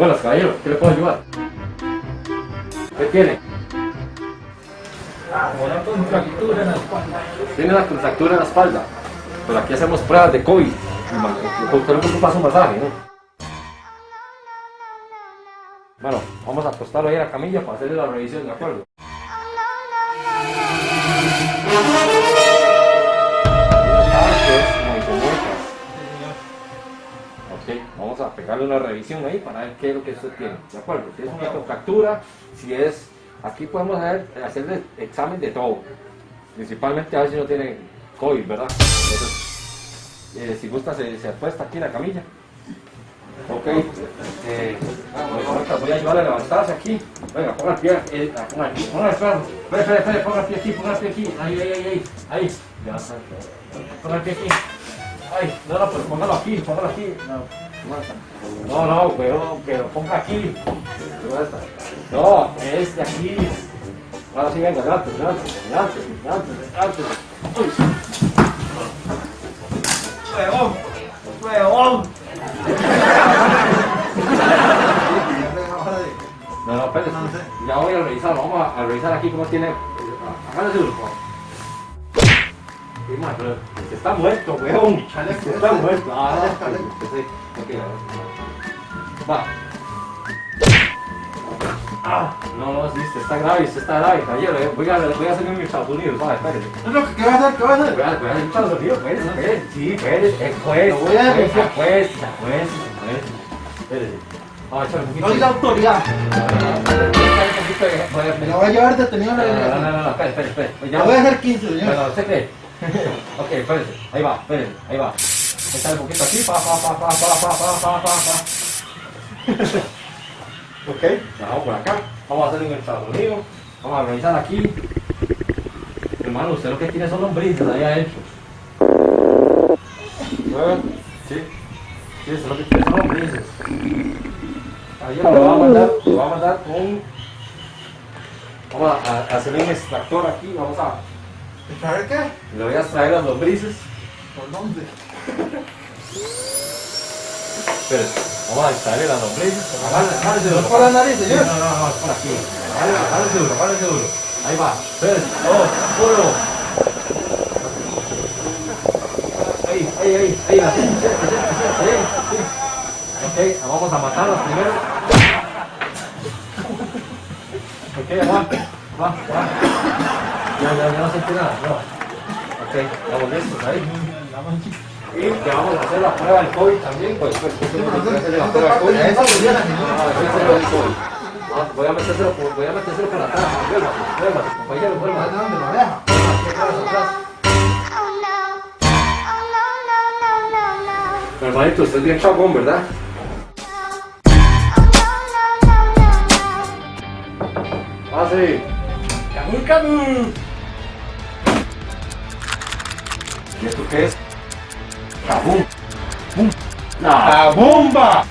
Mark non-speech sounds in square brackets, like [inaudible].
Buenas, caballero, ¿qué le puedo ayudar? ¿Qué tiene? Una contractura en la espalda. Tiene una contractura en la espalda. Pero aquí hacemos pruebas de COVID. Usted no ocupa su masaje, ¿no? Bueno, vamos a acostarlo ahí en la camilla para hacerle la revisión, ¿de acuerdo? Vamos a pegarle una revisión ahí para ver qué es lo que usted tiene, ¿de acuerdo? Si es una contractura, si es... Aquí podemos hacer, hacerle examen de todo. Principalmente a ver si no tiene COVID, ¿verdad? Eh, si gusta, se, se apuesta aquí en la camilla. Ok, eh, voy a ayudarle a levantarse aquí. Venga, ponga el pie, eh, ponga aquí, ponga el. Espera, ponga el pie aquí, ponga el pie aquí. Ahí, ahí, ahí, ahí. Ponga el aquí. Ay, no, no, pero póngalo aquí, póngalo aquí. No, no, no, pero que lo ponga aquí. No, es de aquí. Ahora sí, venga, adelante, adelante, adelante, adelante, adelante. Uy. ¡Huevón! ¡Huevón! No, no, espérate. Ya voy a revisarlo. Vamos a, a revisar aquí cómo tiene. Hágale duro, por se está muerto, weón. Se está muerto. Ah. Ok, ahora. Va. Ah, no, no, sí, se está grave, se está grave, caballero. eh. Voy a, voy a hacerme en Estados Unidos, va, espérate. No, ¿Qué vas a hacer? ¿Qué vas a hacer? Voy a, voy a hacer Estados Unidos, pues, pues, sí, pues, eh, pues, voy a pues, pues. Espérate. Un poquito. No es la autoridad. Me voy a llevar detenido a No, la no, no, iglesia. no, espera, espera, espera. Le ya- voy a hacer 15, señor. Bueno, ¿usted cree? [laughs] ok, espérense. Ahí va, espérense, ahí va. Echar un poquito aquí, pa, pa, pa, pa, pa, pa, pa, pa, pa, [laughs] ok, vamos por acá. Vamos a hacer en Estados. Vamos a revisar aquí. Hermano, usted lo que tiene son lombrices ahí adentro. Sí. Sí, usted lo que tiene son lombrices. Ahí lo va a mandar, lo va a mandar con... Vamos a, a hacer un extractor aquí, vamos a... ¿Sabe qué? Le voy a extraer las lombrices. ¿Por dónde? Espera, vamos a extraer las lombrices. Agárrese, agárrese ¿No duro. por la nariz, señor? No, no, no, es por aquí. Agárrese, duro, agárrese duro. Ahí va. Espérese. Dos, uno. Ahí, ahí, ahí, ahí. Así, así, así, así. Ok, vamos a matarlas primero. Ok, va, va, va. No, no, no sentí nada, no. Ok, la volvemos ahí. Y que vamos a hacer la prueba del COVID también, pues. pues, pues, pues la prueba del COVID. Voy a metérselo por, atrás. Vuelva, vuelva, Hermanito, usted es bien chabón, ¿verdad? Pase. ¿Y esto qué es? ¡La bomba!